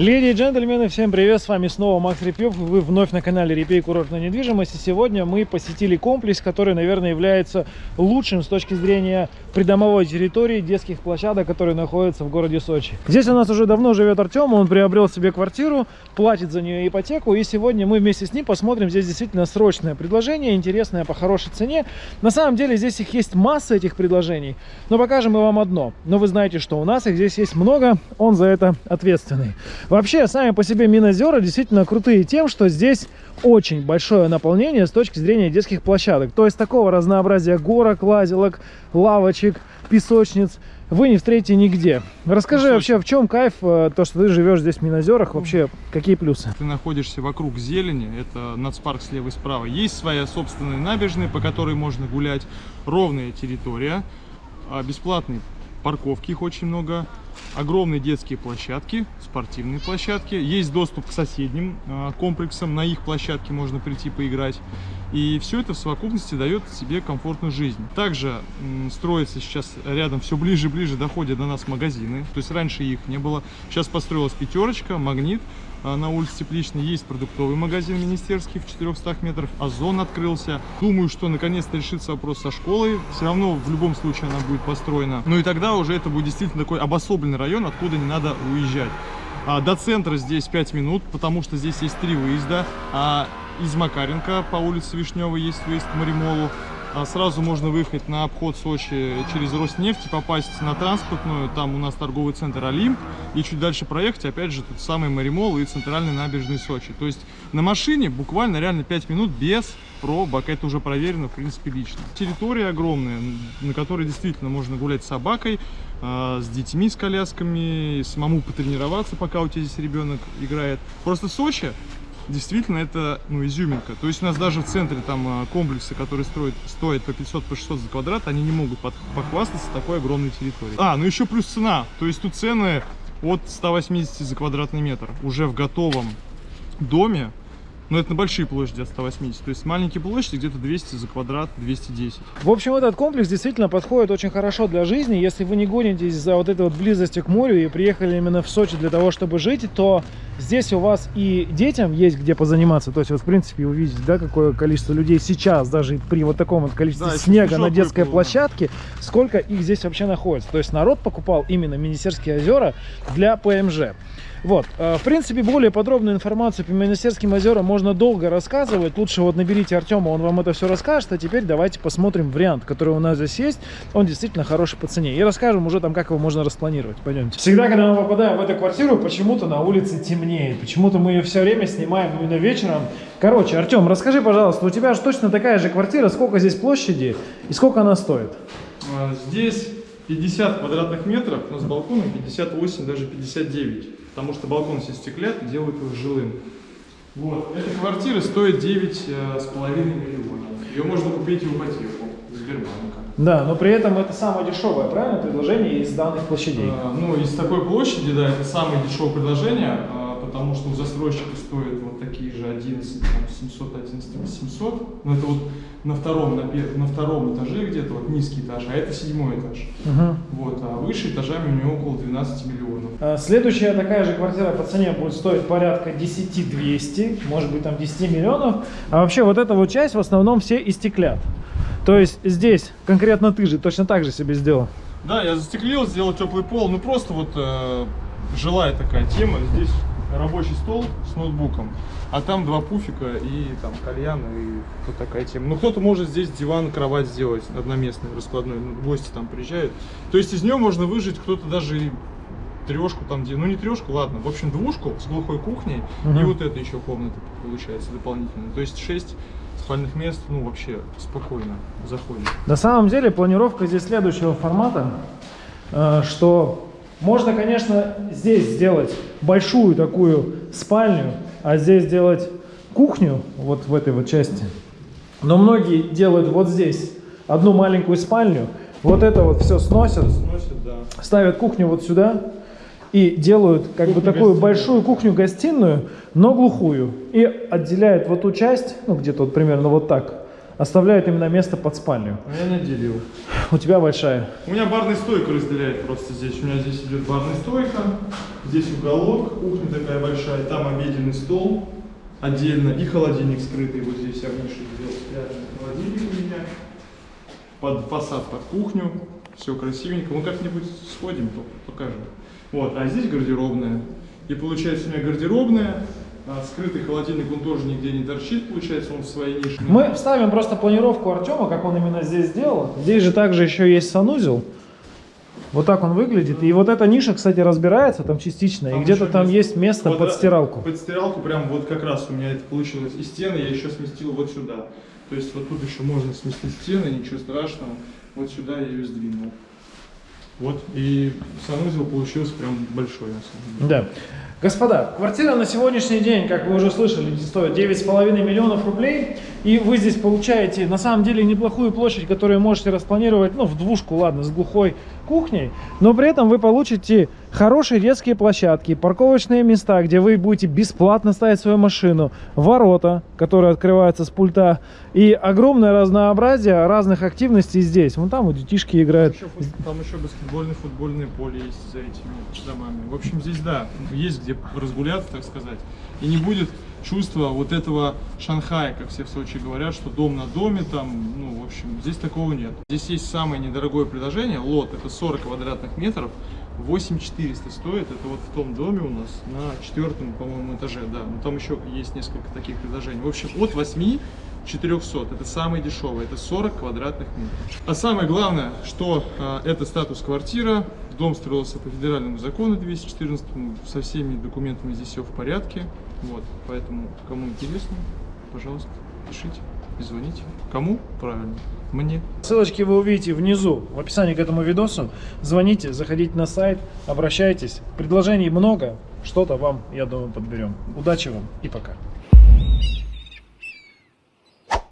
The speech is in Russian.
Леди и джентльмены, всем привет, с вами снова Макс Репьев, вы вновь на канале Репей Курортная недвижимость, и сегодня мы посетили комплекс, который, наверное, является лучшим с точки зрения придомовой территории детских площадок, которые находятся в городе Сочи. Здесь у нас уже давно живет Артем, он приобрел себе квартиру, платит за нее ипотеку, и сегодня мы вместе с ним посмотрим, здесь действительно срочное предложение, интересное по хорошей цене. На самом деле здесь их есть масса этих предложений, но покажем мы вам одно. Но вы знаете, что у нас их здесь есть много, он за это ответственный. Вообще, сами по себе Минозера действительно крутые тем, что здесь очень большое наполнение с точки зрения детских площадок. То есть такого разнообразия горок, лазилок, лавочек, песочниц вы не встретите нигде. Расскажи ну, вообще, в чем кайф, э, то, что ты живешь здесь в Минозерах, вообще какие плюсы? Ты находишься вокруг зелени, это нацпарк слева и справа. Есть своя собственная набережная, по которой можно гулять, ровная территория, а бесплатные парковки, их очень много, огромные детские площадки, спортивные площадки. Есть доступ к соседним э, комплексам, на их площадке можно прийти поиграть. И все это в совокупности дает себе комфортную жизнь. Также строится сейчас рядом, все ближе и ближе доходят до нас магазины. То есть раньше их не было. Сейчас построилась пятерочка, магнит. А, на улице Тепличной есть продуктовый магазин министерский в 400 метрах, Озон открылся. Думаю, что наконец-то решится вопрос со школой. Все равно в любом случае она будет построена. Ну и тогда уже это будет действительно такой обособленный район, откуда не надо уезжать. А, до центра здесь 5 минут, потому что здесь есть три выезда. А из Макаренко по улице Вишневой есть выезд к Маримолу. А сразу можно выехать на обход Сочи через Роснефть и попасть на транспортную. Там у нас торговый центр Олимп. И чуть дальше проехать, опять же, тут самый Маримол и центральный набережный Сочи. То есть на машине буквально реально 5 минут без пробок. Это уже проверено, в принципе, лично. Территория огромная, на которой действительно можно гулять с собакой, а, с детьми, с колясками, самому потренироваться, пока у тебя здесь ребенок играет. Просто Сочи действительно это ну, изюминка. То есть у нас даже в центре там а, комплексы, которые строят, стоят по 500, по 600 за квадрат, они не могут похвастаться такой огромной территорией. А, ну еще плюс цена. То есть тут цены от 180 за квадратный метр уже в готовом доме но это на большие площади от 180. То есть маленькие площади где-то 200 за квадрат, 210. В общем, этот комплекс действительно подходит очень хорошо для жизни. Если вы не гонитесь за вот этой вот близостью к морю и приехали именно в Сочи для того, чтобы жить, то здесь у вас и детям есть где позаниматься. То есть, вот, в принципе, увидеть, да, какое количество людей сейчас, даже при вот таком вот количестве да, снега на детской выпало, площадке, сколько их здесь вообще находится. То есть, народ покупал именно Министерские озера для ПМЖ. Вот, э, в принципе, более подробную информацию по Министерским озерам можно долго рассказывать. Лучше вот наберите Артема, он вам это все расскажет. А теперь давайте посмотрим вариант, который у нас здесь есть. Он действительно хороший по цене. И расскажем уже там, как его можно распланировать. Пойдемте. Всегда, когда мы попадаем в эту квартиру, почему-то на улице темнеет. Почему-то мы ее все время снимаем именно вечером. Короче, Артем, расскажи, пожалуйста, у тебя же точно такая же квартира. Сколько здесь площади и сколько она стоит? А, здесь 50 квадратных метров, но с балконом 58, даже 59 потому что балкон все стеклят, делают его жилым. Вот. Эта квартира стоит 9,5 э, миллионов. Ее можно купить в ипотеку Сбербанка. Да, но при этом это самое дешевое, правильно, предложение из данных площадей? А, ну, из такой площади, да, это самое дешевое предложение, а, потому что у застройщика стоит вот такие же 11, там, 700, 11, 800. Но это вот на втором, на, пер... на втором этаже где-то, вот низкий этаж, а это седьмой этаж. Угу. Вот, а выше этажами у него около 12 миллионов. А, следующая такая же квартира по цене будет стоить порядка 10 200, может быть там 10 миллионов. А вообще вот эта вот часть в основном все истеклят. То есть здесь конкретно ты же точно так же себе сделал. Да, я застеклил, сделал теплый пол, ну просто вот э, жилая такая тема. Здесь рабочий стол с ноутбуком, а там два пуфика и там кальян и вот такая тема. Ну кто-то может здесь диван, кровать сделать одноместный, раскладной, гости там приезжают. То есть из нее можно выжить кто-то даже трешку там, где, ну не трешку, ладно, в общем двушку с глухой кухней угу. и вот это еще комната получается дополнительно. То есть 6 спальных мест, ну вообще спокойно заходит. На самом деле планировка здесь следующего формата, э, что можно, конечно, здесь сделать большую такую спальню, а здесь сделать кухню, вот в этой вот части. Но многие делают вот здесь одну маленькую спальню, вот это вот все сносят, сносят да. ставят кухню вот сюда и делают как кухню бы такую большую кухню-гостиную, но глухую. И отделяют вот ту часть, ну где-то вот примерно вот так, оставляют именно место под спальню. А я не делил. У тебя большая. У меня барная стойка разделяет просто здесь. У меня здесь идет барная стойка, здесь уголок, кухня такая большая, там обеденный стол отдельно и холодильник скрытый. Вот здесь я в нише сделал спрятанный холодильник у меня. Под фасад, под кухню. Все красивенько. Ну как-нибудь сходим, покажем. Вот, а здесь гардеробная. И получается у меня гардеробная, а скрытый холодильник, он тоже нигде не торчит, получается, он в своей нише. Мы вставим просто планировку Артема, как он именно здесь сделал. Здесь же также еще есть санузел. Вот так он выглядит. И вот эта ниша, кстати, разбирается там частично. и Там где-то еще там место- есть место Вот, под да, стиралку. Под стиралку прям вот как раз у меня это получилось. И стены я еще сместил вот сюда. То есть вот тут еще можно сместить стены, ничего страшного. Вот сюда я ее сдвинул. Вот, и санузел получился прям большой на самом деле. Да. Господа, квартира на сегодняшний день, как вы уже слышали, стоит 9,5 миллионов рублей. И вы здесь получаете на самом деле неплохую площадь, которую можете распланировать, ну, в двушку, ладно, с глухой кухней. Но при этом вы получите хорошие детские площадки, парковочные места, где вы будете бесплатно ставить свою машину, ворота, которые открываются с пульта, и огромное разнообразие разных активностей здесь. Вон там вот детишки играют. Еще фут- там еще баскетбольное, футбольное поле есть за этими домами. В общем, здесь, да, есть где разгуляться, так сказать. И не будет чувства вот этого Шанхая, как все в Сочи говорят, что дом на доме там, ну, в общем, здесь такого нет. Здесь есть самое недорогое предложение, лот, это 40 квадратных метров, 8400 стоит, это вот в том доме у нас на четвертом, по-моему, этаже, да, но там еще есть несколько таких предложений. В общем, от 8 400, это самое дешевое, это 40 квадратных метров. А самое главное, что а, это статус квартира, дом строился по федеральному закону 214, со всеми документами здесь все в порядке, вот, поэтому кому интересно, пожалуйста, пишите и звоните. Кому? Правильно, мне. Ссылочки вы увидите внизу в описании к этому видосу. Звоните, заходите на сайт, обращайтесь. Предложений много, что-то вам, я думаю, подберем. Удачи вам и пока.